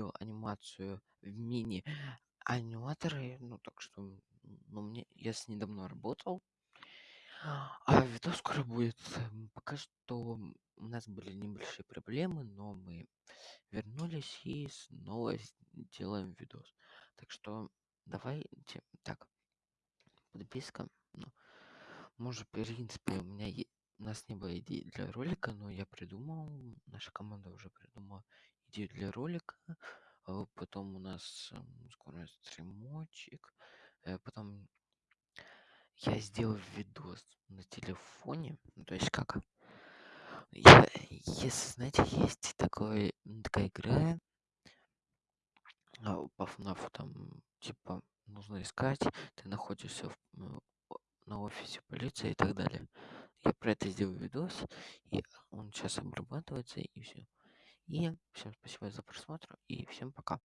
работаю в мини-аниматоре, ну, так что, ну, мне я с ней давно работал. А видос скоро будет. Пока что у нас были небольшие проблемы, но мы вернулись и снова делаем видос. Так что давайте так, подписка. Ну, может, в принципе, у меня нас не было идей для ролика, но я придумал, наша команда уже придумала идею для ролика. А Потом у нас м, скоро стримочек. э, Потом я сделал видос на телефоне. Ну, То есть как? Я, если знаете, есть такой, такая игра а, по ФНАФу, там, типа, нужно искать, ты находишься в, на офисе полиции и так далее. Про это сделал видос, и он сейчас обрабатывается, и все. И всем спасибо за просмотр, и всем пока.